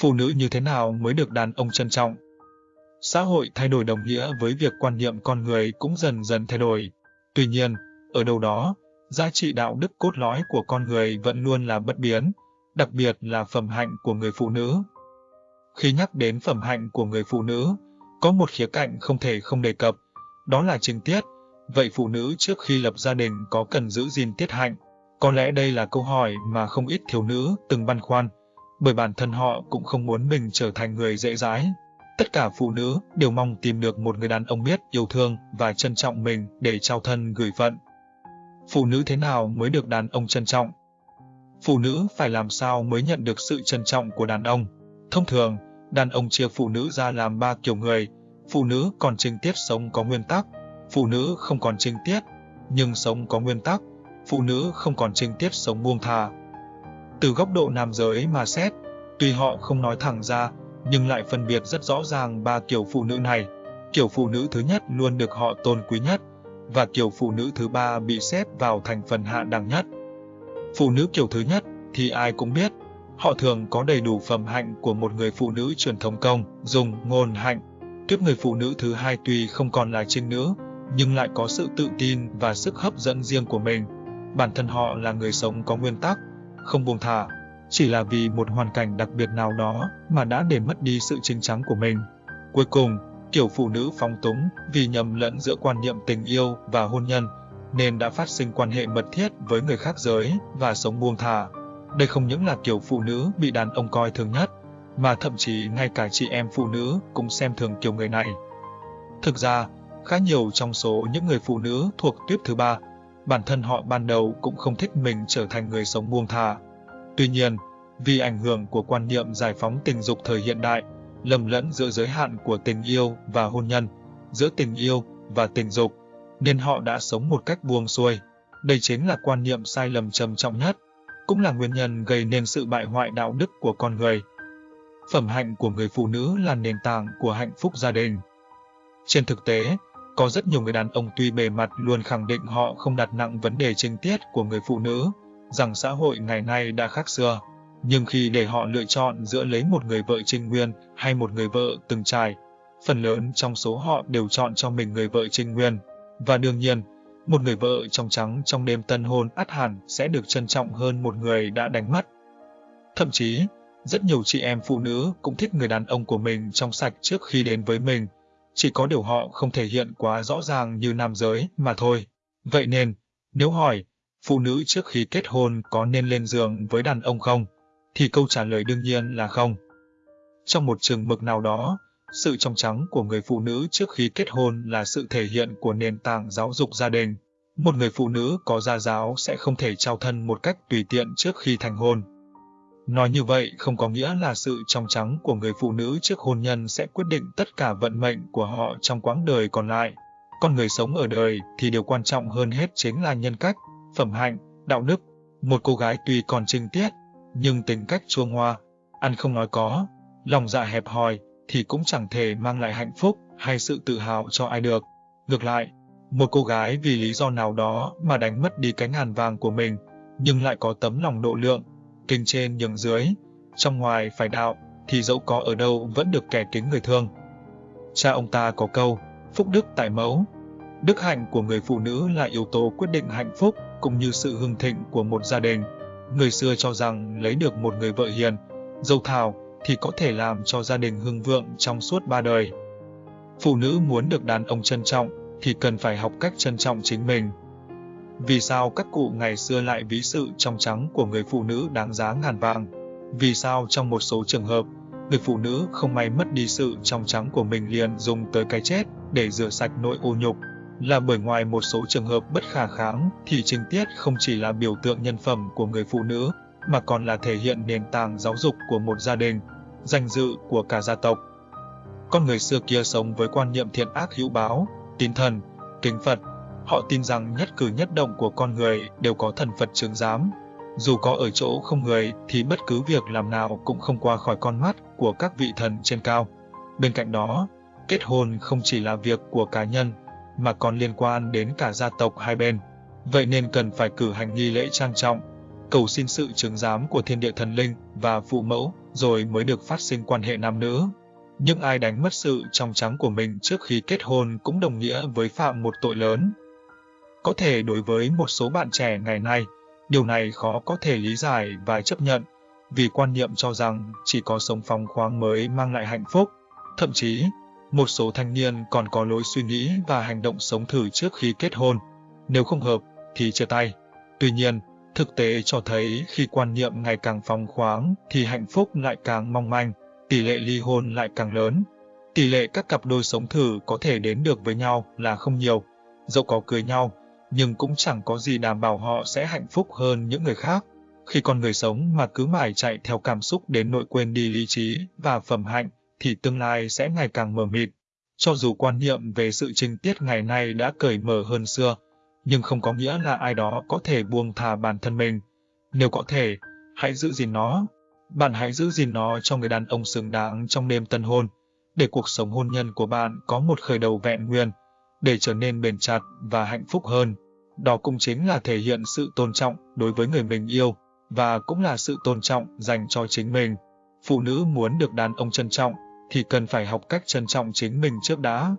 Phụ nữ như thế nào mới được đàn ông trân trọng? Xã hội thay đổi đồng nghĩa với việc quan niệm con người cũng dần dần thay đổi. Tuy nhiên, ở đâu đó, giá trị đạo đức cốt lõi của con người vẫn luôn là bất biến, đặc biệt là phẩm hạnh của người phụ nữ. Khi nhắc đến phẩm hạnh của người phụ nữ, có một khía cạnh không thể không đề cập, đó là trinh tiết. Vậy phụ nữ trước khi lập gia đình có cần giữ gìn tiết hạnh? Có lẽ đây là câu hỏi mà không ít thiếu nữ từng băn khoăn, bởi bản thân họ cũng không muốn mình trở thành người dễ dãi. Tất cả phụ nữ đều mong tìm được một người đàn ông biết yêu thương và trân trọng mình để trao thân gửi phận. Phụ nữ thế nào mới được đàn ông trân trọng? Phụ nữ phải làm sao mới nhận được sự trân trọng của đàn ông? Thông thường, đàn ông chia phụ nữ ra làm ba kiểu người. Phụ nữ còn trinh tiết sống có nguyên tắc, phụ nữ không còn trinh tiết, nhưng sống có nguyên tắc, phụ nữ không còn trinh tiết sống buông thà. Từ góc độ nam giới mà xét, tuy họ không nói thẳng ra, nhưng lại phân biệt rất rõ ràng ba kiểu phụ nữ này. Kiểu phụ nữ thứ nhất luôn được họ tôn quý nhất, và kiểu phụ nữ thứ ba bị xếp vào thành phần hạ đẳng nhất. Phụ nữ kiểu thứ nhất thì ai cũng biết, họ thường có đầy đủ phẩm hạnh của một người phụ nữ truyền thống công, dùng ngôn hạnh. Tiếp người phụ nữ thứ hai tuy không còn là trinh nữ, nhưng lại có sự tự tin và sức hấp dẫn riêng của mình. Bản thân họ là người sống có nguyên tắc, không buông thả, chỉ là vì một hoàn cảnh đặc biệt nào đó mà đã để mất đi sự chính chắn của mình. Cuối cùng, kiểu phụ nữ phóng túng vì nhầm lẫn giữa quan niệm tình yêu và hôn nhân, nên đã phát sinh quan hệ mật thiết với người khác giới và sống buông thả. Đây không những là kiểu phụ nữ bị đàn ông coi thường nhất, mà thậm chí ngay cả chị em phụ nữ cũng xem thường kiểu người này. Thực ra, khá nhiều trong số những người phụ nữ thuộc tuyếp thứ ba, bản thân họ ban đầu cũng không thích mình trở thành người sống buông thả. Tuy nhiên, vì ảnh hưởng của quan niệm giải phóng tình dục thời hiện đại, lầm lẫn giữa giới hạn của tình yêu và hôn nhân, giữa tình yêu và tình dục, nên họ đã sống một cách buông xuôi. Đây chính là quan niệm sai lầm trầm trọng nhất, cũng là nguyên nhân gây nên sự bại hoại đạo đức của con người. Phẩm hạnh của người phụ nữ là nền tảng của hạnh phúc gia đình. Trên thực tế, có rất nhiều người đàn ông tuy bề mặt luôn khẳng định họ không đặt nặng vấn đề trinh tiết của người phụ nữ, rằng xã hội ngày nay đã khác xưa. Nhưng khi để họ lựa chọn giữa lấy một người vợ trinh nguyên hay một người vợ từng trải, phần lớn trong số họ đều chọn cho mình người vợ trinh nguyên. Và đương nhiên, một người vợ trong trắng trong đêm tân hôn ắt hẳn sẽ được trân trọng hơn một người đã đánh mất. Thậm chí, rất nhiều chị em phụ nữ cũng thích người đàn ông của mình trong sạch trước khi đến với mình, chỉ có điều họ không thể hiện quá rõ ràng như nam giới mà thôi. Vậy nên, nếu hỏi, phụ nữ trước khi kết hôn có nên lên giường với đàn ông không? Thì câu trả lời đương nhiên là không. Trong một trường mực nào đó, sự trong trắng của người phụ nữ trước khi kết hôn là sự thể hiện của nền tảng giáo dục gia đình. Một người phụ nữ có gia giáo sẽ không thể trao thân một cách tùy tiện trước khi thành hôn. Nói như vậy không có nghĩa là sự trong trắng của người phụ nữ trước hôn nhân sẽ quyết định tất cả vận mệnh của họ trong quãng đời còn lại. Con người sống ở đời thì điều quan trọng hơn hết chính là nhân cách, phẩm hạnh, đạo đức. Một cô gái tuy còn trinh tiết, nhưng tính cách chuông hoa, ăn không nói có, lòng dạ hẹp hòi, thì cũng chẳng thể mang lại hạnh phúc hay sự tự hào cho ai được. Ngược lại, một cô gái vì lý do nào đó mà đánh mất đi cái ngàn vàng của mình, nhưng lại có tấm lòng độ lượng, kinh trên nhường dưới, trong ngoài phải đạo, thì dẫu có ở đâu vẫn được kẻ kính người thương. Cha ông ta có câu, phúc đức tại mẫu. Đức hạnh của người phụ nữ là yếu tố quyết định hạnh phúc cũng như sự hưng thịnh của một gia đình. Người xưa cho rằng lấy được một người vợ hiền, dâu thảo thì có thể làm cho gia đình hưng vượng trong suốt ba đời. Phụ nữ muốn được đàn ông trân trọng thì cần phải học cách trân trọng chính mình. Vì sao các cụ ngày xưa lại ví sự trong trắng của người phụ nữ đáng giá ngàn vàng? Vì sao trong một số trường hợp, người phụ nữ không may mất đi sự trong trắng của mình liền dùng tới cái chết để rửa sạch nỗi ô nhục? Là bởi ngoài một số trường hợp bất khả kháng thì trình tiết không chỉ là biểu tượng nhân phẩm của người phụ nữ, mà còn là thể hiện nền tảng giáo dục của một gia đình, danh dự của cả gia tộc. Con người xưa kia sống với quan niệm thiện ác hữu báo, tín thần, kính Phật. Họ tin rằng nhất cử nhất động của con người đều có thần Phật chứng giám. Dù có ở chỗ không người thì bất cứ việc làm nào cũng không qua khỏi con mắt của các vị thần trên cao. Bên cạnh đó, kết hôn không chỉ là việc của cá nhân, mà còn liên quan đến cả gia tộc hai bên. Vậy nên cần phải cử hành nghi lễ trang trọng, cầu xin sự chứng giám của thiên địa thần linh và phụ mẫu, rồi mới được phát sinh quan hệ nam nữ. Nhưng ai đánh mất sự trong trắng của mình trước khi kết hôn cũng đồng nghĩa với phạm một tội lớn. Có thể đối với một số bạn trẻ ngày nay, điều này khó có thể lý giải và chấp nhận, vì quan niệm cho rằng chỉ có sống phóng khoáng mới mang lại hạnh phúc. Thậm chí, một số thanh niên còn có lối suy nghĩ và hành động sống thử trước khi kết hôn. Nếu không hợp, thì chia tay. Tuy nhiên, thực tế cho thấy khi quan niệm ngày càng phóng khoáng thì hạnh phúc lại càng mong manh, tỷ lệ ly hôn lại càng lớn. Tỷ lệ các cặp đôi sống thử có thể đến được với nhau là không nhiều. Dẫu có cưới nhau, nhưng cũng chẳng có gì đảm bảo họ sẽ hạnh phúc hơn những người khác. Khi con người sống mà cứ mãi chạy theo cảm xúc đến nội quên đi lý trí và phẩm hạnh, thì tương lai sẽ ngày càng mờ mịt. Cho dù quan niệm về sự trinh tiết ngày nay đã cởi mở hơn xưa, nhưng không có nghĩa là ai đó có thể buông thả bản thân mình. Nếu có thể, hãy giữ gìn nó. Bạn hãy giữ gìn nó cho người đàn ông xứng đáng trong đêm tân hôn, để cuộc sống hôn nhân của bạn có một khởi đầu vẹn nguyên, để trở nên bền chặt và hạnh phúc hơn. Đó cũng chính là thể hiện sự tôn trọng đối với người mình yêu, và cũng là sự tôn trọng dành cho chính mình. Phụ nữ muốn được đàn ông trân trọng, thì cần phải học cách trân trọng chính mình trước đã.